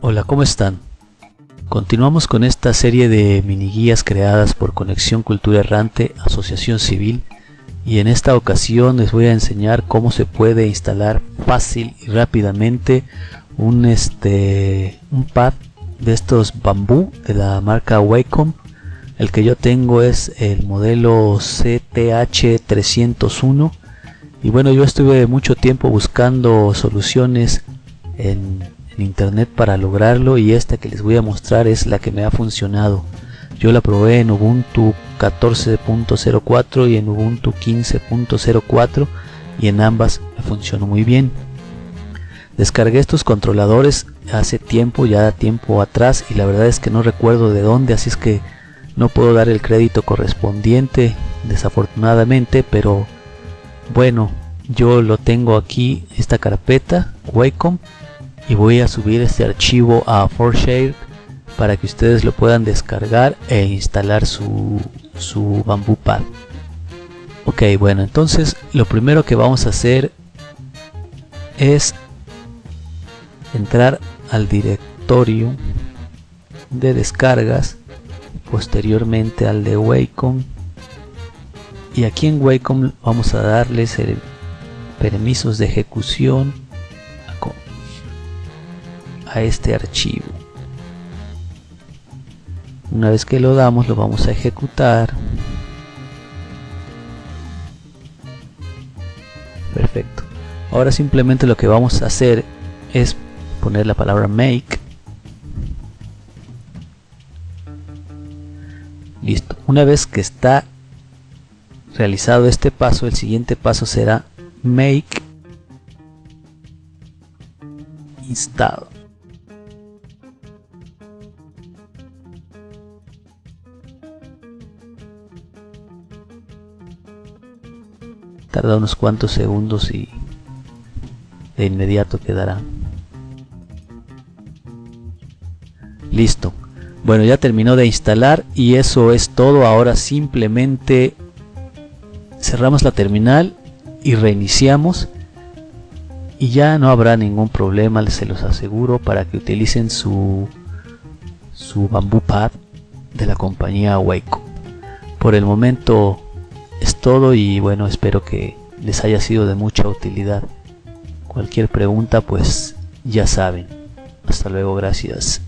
Hola, ¿cómo están? Continuamos con esta serie de mini guías creadas por Conexión Cultura Errante Asociación Civil y en esta ocasión les voy a enseñar cómo se puede instalar fácil y rápidamente un, este, un pad de estos bambú de la marca Wacom. El que yo tengo es el modelo CTH301 y bueno yo estuve mucho tiempo buscando soluciones en internet para lograrlo y esta que les voy a mostrar es la que me ha funcionado. Yo la probé en Ubuntu 14.04 y en Ubuntu 15.04 y en ambas funcionó muy bien descargué estos controladores hace tiempo ya tiempo atrás y la verdad es que no recuerdo de dónde así es que no puedo dar el crédito correspondiente desafortunadamente pero bueno yo lo tengo aquí esta carpeta Wacom y voy a subir este archivo a Forshare para que ustedes lo puedan descargar e instalar su, su Bamboo Pad. Ok, bueno, entonces lo primero que vamos a hacer es entrar al directorio de descargas, posteriormente al de Wacom. Y aquí en Wacom vamos a darles permisos de ejecución a este archivo. Una vez que lo damos lo vamos a ejecutar. Perfecto. Ahora simplemente lo que vamos a hacer es poner la palabra make. Listo. Una vez que está realizado este paso el siguiente paso será make install. Tarda unos cuantos segundos y de inmediato quedará listo. Bueno ya terminó de instalar y eso es todo. Ahora simplemente cerramos la terminal y reiniciamos. Y ya no habrá ningún problema se los aseguro para que utilicen su su bamboo pad de la compañía Waco. Por el momento es todo y bueno espero que les haya sido de mucha utilidad. Cualquier pregunta pues ya saben. Hasta luego gracias